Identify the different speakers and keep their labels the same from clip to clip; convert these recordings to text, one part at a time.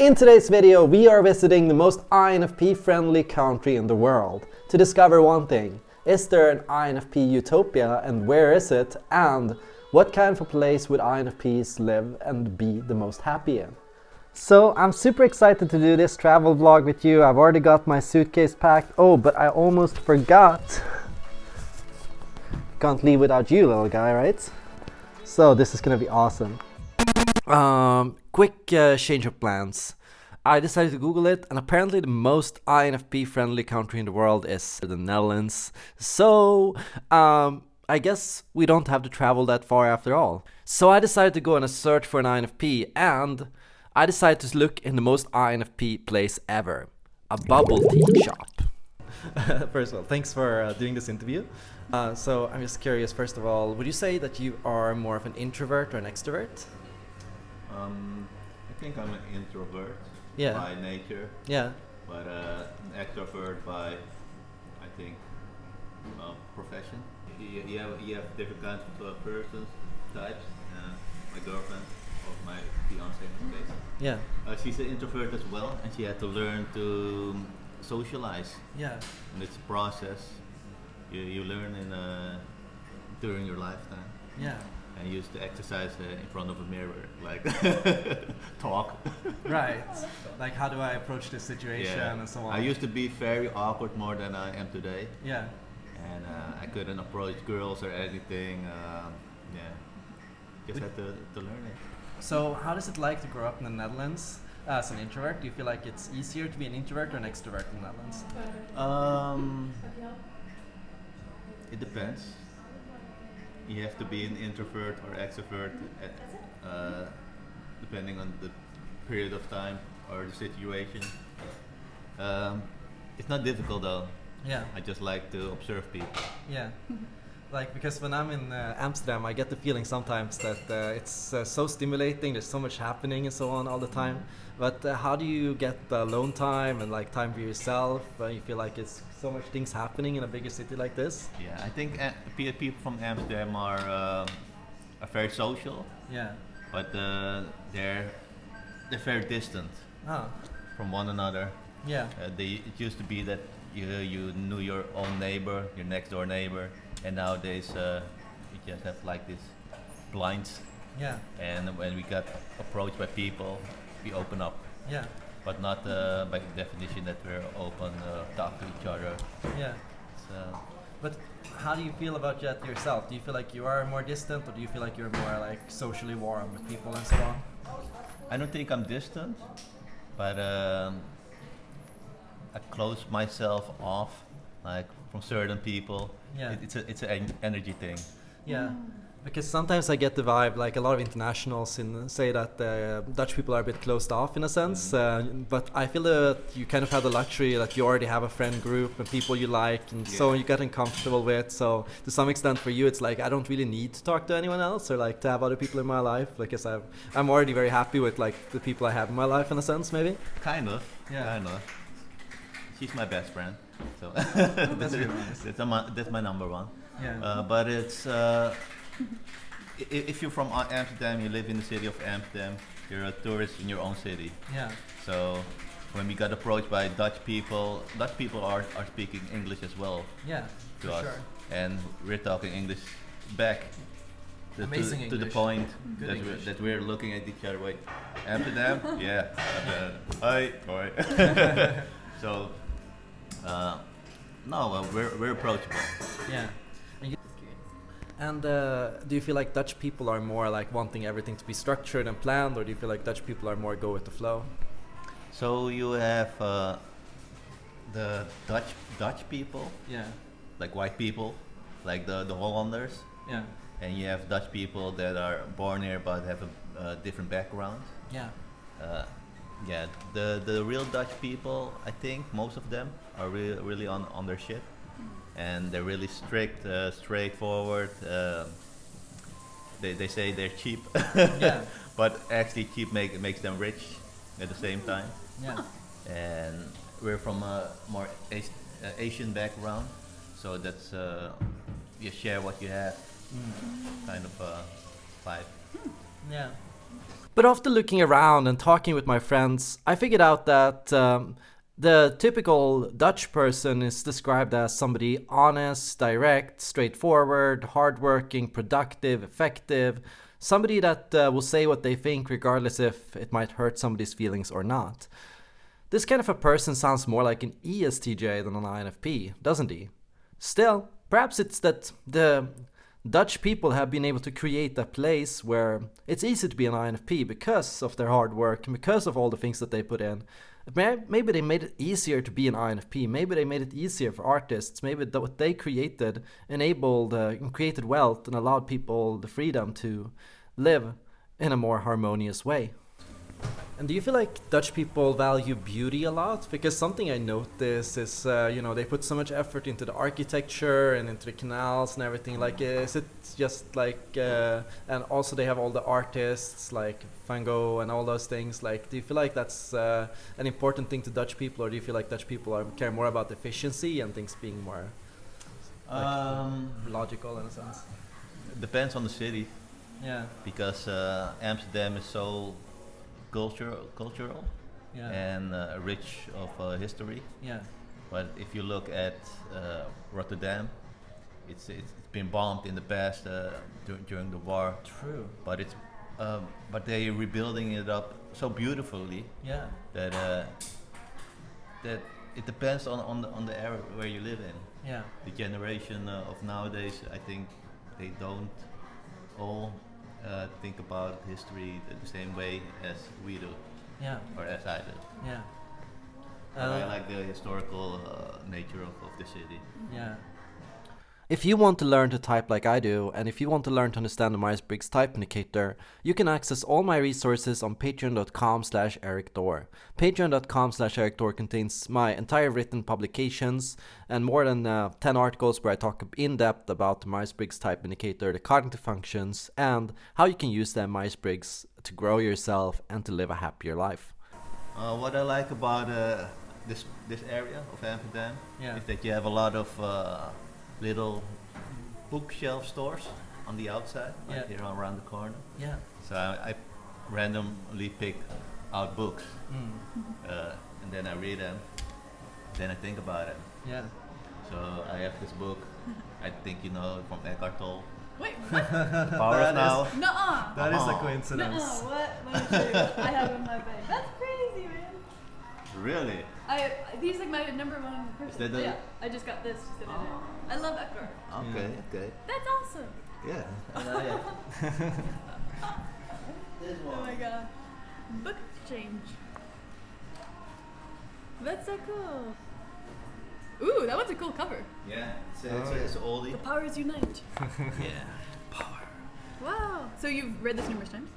Speaker 1: In today's video, we are visiting the most INFP-friendly country in the world to discover one thing. Is there an INFP utopia and where is it? And what kind of a place would INFPs live and be the most happy in? So I'm super excited to do this travel vlog with you. I've already got my suitcase packed. Oh, but I almost forgot. Can't leave without you, little guy, right? So this is gonna be awesome. Um, quick uh, change of plans. I decided to Google it, and apparently the most INFP friendly country in the world is the Netherlands. So, um, I guess we don't have to travel that far after all. So I decided to go on a search for an INFP, and I decided to look in the most INFP place ever a bubble tea shop. first of all, thanks for uh, doing this interview. Uh, so I'm just curious, first of all, would you say that you are more of an introvert or an extrovert?
Speaker 2: Um, I think I'm an introvert
Speaker 1: Yeah.
Speaker 2: by nature,
Speaker 1: Yeah.
Speaker 2: but uh, an extrovert by, I think, uh, profession. You, you, have, you have different kinds of uh, persons, types. Uh, my girlfriend, or my fiance in this
Speaker 1: Yeah.
Speaker 2: uh, she's an introvert as well, and she had to learn to socialize.
Speaker 1: Yeah.
Speaker 2: And it's a process you, you learn in uh, during your lifetime.
Speaker 1: Yeah.
Speaker 2: And used to exercise uh, in front of a mirror, like talk.
Speaker 1: Right. Like, how do I approach this situation and so on?
Speaker 2: I used to be very awkward more than I am today,
Speaker 1: Yeah.
Speaker 2: and uh, I couldn't approach girls or anything. Um, yeah, just had to, to learn it.
Speaker 1: So, how does it like to grow up in the Netherlands as an introvert? Do you feel like it's easier to be an introvert or an extrovert in the Netherlands?
Speaker 2: Um, it depends. You have to be an introvert or extrovert, uh, uh, depending on the period of time or the situation. Um, it's not difficult though.
Speaker 1: Yeah.
Speaker 2: I just like to observe people.
Speaker 1: Yeah. Like because when I'm in uh, Amsterdam, I get the feeling sometimes that uh, it's uh, so stimulating. There's so much happening and so on all the time. But uh, how do you get the alone time and like time for yourself? Uh, you feel like it's so much things happening in a bigger city like this.
Speaker 2: Yeah, I think uh, people from Amsterdam are um, are very social,
Speaker 1: Yeah.
Speaker 2: but uh, they're they're very distant
Speaker 1: Oh.
Speaker 2: from one another.
Speaker 1: Yeah.
Speaker 2: Uh, they, it used to be that you you knew your own neighbor, your next door neighbor, and nowadays uh, you just have like this blinds.
Speaker 1: Yeah.
Speaker 2: And when we got approached by people, we open up,
Speaker 1: Yeah.
Speaker 2: but not uh, by definition that we're open, uh, talk to each other.
Speaker 1: Yeah.
Speaker 2: Uh,
Speaker 1: But how do you feel about that yourself? Do you feel like you are more distant, or do you feel like you're more like socially warm with people and so on?
Speaker 2: I don't think I'm distant, but um, I close myself off, like from certain people.
Speaker 1: Yeah.
Speaker 2: It, it's a it's an energy thing.
Speaker 1: Yeah, because sometimes I get the vibe, like a lot of internationals in, say that uh, Dutch people are a bit closed off in a sense. Uh, but I feel that you kind of have the luxury that you already have a friend group and people you like, and so
Speaker 2: Yeah.
Speaker 1: you get comfortable with. So to some extent, for you, it's like I don't really need to talk to anyone else or like to have other people in my life. Because I've, I'm already very happy with like the people I have in my life in a sense, maybe.
Speaker 2: Kind of.
Speaker 1: Yeah.
Speaker 2: Kind of. She's my best friend, so
Speaker 1: That's really nice.
Speaker 2: that's, my, that's my number one.
Speaker 1: Yeah.
Speaker 2: Uh, but it's uh, if you're from Amsterdam, you live in the city of Amsterdam. You're a tourist in your own city.
Speaker 1: yeah.
Speaker 2: So when we got approached by Dutch people, Dutch people are, are speaking English as well
Speaker 1: Yeah.
Speaker 2: to us,
Speaker 1: sure.
Speaker 2: and we're talking English back. To,
Speaker 1: Amazing
Speaker 2: to, to the point
Speaker 1: Good
Speaker 2: that
Speaker 1: English.
Speaker 2: we're, that we're looking at each other. Wait, Amsterdam? yeah. Uh, hi, hi. so, uh, no, uh, we're, we're approachable.
Speaker 1: Yeah. And, and uh, do you feel like Dutch people are more like wanting everything to be structured and planned, or do you feel like Dutch people are more go with the flow?
Speaker 2: So you have uh, the Dutch Dutch people,
Speaker 1: Yeah.
Speaker 2: like white people, like the the Hollanders,
Speaker 1: Yeah.
Speaker 2: and you have Dutch people that are born here but have a uh, different background.
Speaker 1: Yeah.
Speaker 2: Yeah, the the real Dutch people, I think most of them are re- really on on their shit, and they're really strict, uh, straightforward. Uh, they they say they're cheap,
Speaker 1: Yeah.
Speaker 2: but actually cheap make makes them rich at the same time.
Speaker 1: Yeah.
Speaker 2: and we're from a more As- uh, Asian background, so that's uh, you share what you have,
Speaker 1: Mm.
Speaker 2: kind of uh, vibe.
Speaker 1: Yeah. But after looking around and talking with my friends, I figured out that um, the typical Dutch person is described as somebody honest, direct, straightforward, hardworking, productive, effective, somebody that uh, will say what they think regardless if it might hurt somebody's feelings or not. This kind of a person sounds more like an ESTJ than an INFP, doesn't he? Still, perhaps it's that the Dutch people have been able to create a place where it's easy to be an INFP because of their hard work and because of all the things that they put in. Maybe they made it easier to be an INFP. Maybe they made it easier for artists. Maybe what they created enabled uh, created wealth and allowed people the freedom to live in a more harmonious way. And do you feel like Dutch people value beauty a lot? Because something I notice is, uh, you know, they put so much effort into the architecture and into the canals and everything. Like, is it just like, uh, and also they have all the artists like Van Gogh and all those things. Like, do you feel like that's uh, an important thing to Dutch people, or do you feel like Dutch people are, care more about efficiency and things being more like, um, logical in a sense?
Speaker 2: Depends on the city.
Speaker 1: Yeah.
Speaker 2: Because uh, Amsterdam is so cultural, cultural yeah. and uh, rich of uh, history.
Speaker 1: Yeah.
Speaker 2: But if you look at uh, Rotterdam, it's, it's been bombed in the past uh, dur during the war.
Speaker 1: True.
Speaker 2: But it's um, but they're rebuilding it up so beautifully.
Speaker 1: Yeah.
Speaker 2: That uh, that it depends on on the, on the area where you live in.
Speaker 1: Yeah.
Speaker 2: The generation uh, of nowadays, I think, they don't all uh, think about history the, the, same way as we do.
Speaker 1: Yeah.
Speaker 2: Or as I do.
Speaker 1: Yeah.
Speaker 2: I uh, like the historical uh, nature of, of the city.
Speaker 1: Yeah. If you want to learn to type like I do, and if you want to learn to understand the Myers-Briggs Type Indicator, you can access all my resources on patreon.com slash erikthor. Patreon.com slash erikthor contains my entire written publications and more than uh, 10 articles where I talk in depth about the Myers-Briggs Type Indicator, the cognitive functions, and how you can use the Myers-Briggs to grow yourself and to live a happier life.
Speaker 2: Uh, what I like about uh, this this area of Amsterdam
Speaker 1: yeah.
Speaker 2: is that you have a lot of uh, little bookshelf stores on the outside, like yeah. here around the corner.
Speaker 1: Yeah.
Speaker 2: So I, I randomly pick out books, mm. uh, and then I read them. Then I think about it.
Speaker 1: Yeah.
Speaker 2: So I have this book. I think you know from Eckhart Tolle.
Speaker 3: Wait, what?
Speaker 2: the power of now.
Speaker 3: Nuh-uh.
Speaker 1: That is a coincidence.
Speaker 3: Nuh-uh. What? What I have in my bag. That's crazy, man.
Speaker 2: Really?
Speaker 3: I he's like my number one person. yeah, I just got this just in oh. I love Eckhart.
Speaker 2: Okay, yeah. okay.
Speaker 3: That's awesome.
Speaker 2: Yeah.
Speaker 3: oh my god. Book exchange. That's so cool. Ooh, that one's a cool cover.
Speaker 2: Yeah, it's, a, it's, a, it's oldie.
Speaker 3: The powers unite.
Speaker 2: yeah, power.
Speaker 3: Wow. So you've read this numerous times?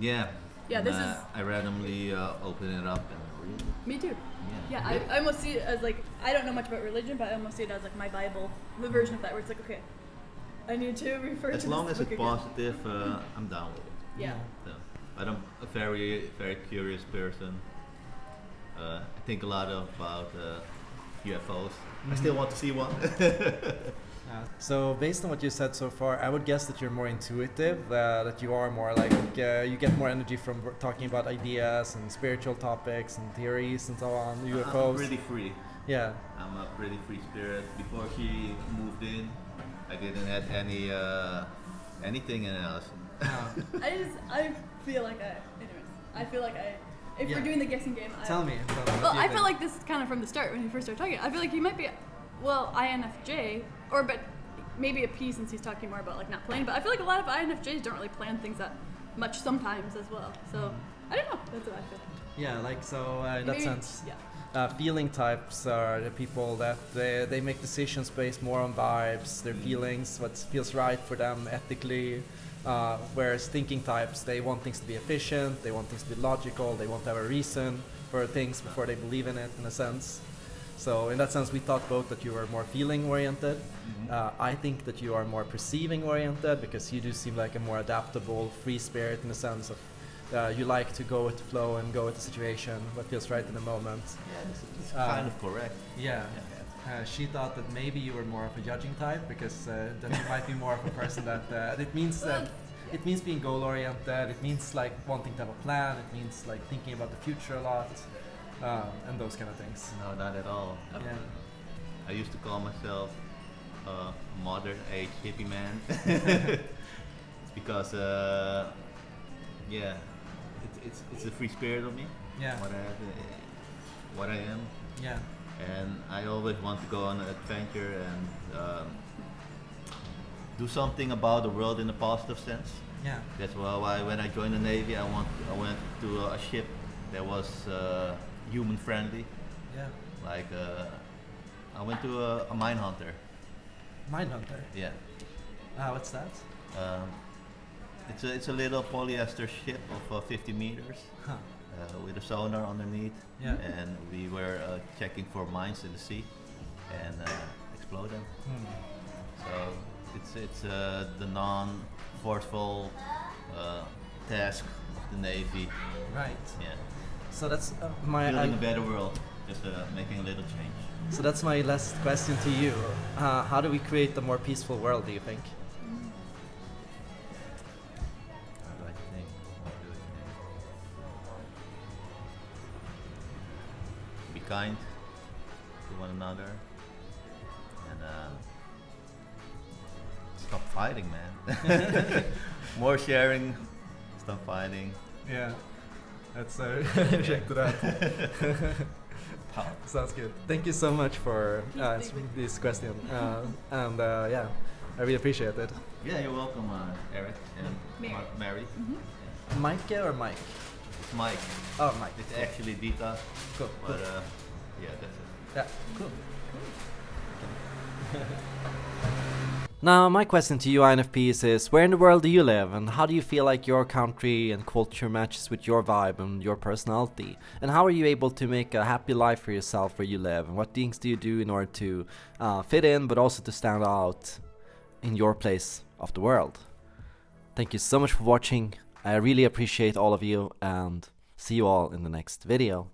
Speaker 2: Yeah.
Speaker 3: Yeah, this uh, is.
Speaker 2: I randomly uh, open it up and read it.
Speaker 3: Me too. Yeah, I, I almost see it as like I don't know much about religion, but I almost see it as like my Bible, the version of that where it's like okay, I need to refer
Speaker 2: as
Speaker 3: to.
Speaker 2: As long as
Speaker 3: it's
Speaker 2: again. positive, uh, I'm down with it.
Speaker 3: Yeah.
Speaker 2: So, but I'm a very very curious person. Uh, I think a lot about UFOs. Mm-hmm. I still want to see one.
Speaker 1: So based on what you said so far, I would guess that you're more intuitive, uh, that you are more like uh, you get more energy from talking about ideas and spiritual topics and theories and so on. UFOs.
Speaker 2: I'm pretty free.
Speaker 1: Yeah.
Speaker 2: I'm a pretty free spirit. Before she moved in, I didn't have any uh, anything in else.
Speaker 3: I just I feel like I anyways I feel like I if yeah. we're doing the guessing game.
Speaker 1: Tell
Speaker 3: I,
Speaker 1: me. Tell
Speaker 3: me well, I feel like this kind of from the start when you first started talking. I feel like you might be well, INFJ, or but maybe a P since he's talking more about like not planning. But I feel like a lot of INFJs don't really plan things that much sometimes as well. So I don't know. That's what I feel.
Speaker 1: Yeah, like so uh, in maybe, that sense.
Speaker 3: Yeah.
Speaker 1: Uh, feeling types are the people that they, they make decisions based more on vibes, their feelings, what feels right for them ethically. Uh, whereas thinking types, they want things to be efficient, they want things to be logical, they want to have a reason for things before they believe in it, in a sense. So in that sense, we thought both that you were more feeling oriented. Mm-hmm. Uh, I think that you are more perceiving oriented because you do seem like a more adaptable, free spirit in the sense of uh, you like to go with the flow and go with the situation, what feels right in the moment.
Speaker 2: Yeah, it's, it's uh, kind of correct.
Speaker 1: Yeah. yeah. Uh, she thought that maybe you were more of a judging type because uh, that you might be more of a person that uh, it means that it means being goal oriented. It means like wanting to have a plan. It means like thinking about the future a lot, um, and those kind of things.
Speaker 2: No, not at all.
Speaker 1: Yeah.
Speaker 2: I used to call myself uh, a modern age hippie man. it's because, uh, yeah, it's, it's, it's the free spirit of me.
Speaker 1: Yeah.
Speaker 2: What I, have, uh, what I am.
Speaker 1: Yeah.
Speaker 2: And I always want to go on an adventure and um, do something about the world in a positive sense.
Speaker 1: Yeah.
Speaker 2: That's why why when I joined the Navy, I, want, I went to a ship that was uh, human friendly.
Speaker 1: Yeah.
Speaker 2: Like uh, I went to a, a mine hunter.
Speaker 1: Mindhunter.
Speaker 2: Yeah.
Speaker 1: Ah, what's that?
Speaker 2: Um, it's a it's a little polyester ship of uh, 50 meters
Speaker 1: Huh.
Speaker 2: uh, with a sonar underneath.
Speaker 1: Yeah.
Speaker 2: And we were uh, checking for mines in the sea and uh, explode them.
Speaker 1: Hmm.
Speaker 2: So it's it's uh, the non-forceful uh, task of the Navy.
Speaker 1: Right.
Speaker 2: Yeah.
Speaker 1: So that's uh, my.
Speaker 2: Building
Speaker 1: I-
Speaker 2: a better world. Just uh, making a little change.
Speaker 1: so that's my last question to you. Uh, how do we create a more peaceful world? Do you think?
Speaker 2: How do I think? How do I think? Be kind to one another and uh, stop fighting, man. More sharing, stop fighting.
Speaker 1: Yeah. That's uh, check to that.
Speaker 2: Pow.
Speaker 1: Sounds good. Thank you so much for uh, answering this question. Uh, and uh, yeah, I really appreciate it.
Speaker 2: Yeah, you're welcome, uh, Eric and
Speaker 3: Mary.
Speaker 2: Mar- Mary.
Speaker 3: Mhm.
Speaker 1: Mike or Mike?
Speaker 2: It's Mike.
Speaker 1: Oh, Mike.
Speaker 2: It's actually Dita,
Speaker 1: Cool.
Speaker 2: but
Speaker 1: cool.
Speaker 2: uh, yeah, that's it.
Speaker 1: Yeah, cool. Now, my question to you, INFPs, is where in the world do you live, and how do you feel like your country and culture matches with your vibe and your personality? And how are you able to make a happy life for yourself where you live? And what things do you do in order to uh, fit in, but also to stand out in your place of the world? Thank you so much for watching. I really appreciate all of you, and see you all in the next video.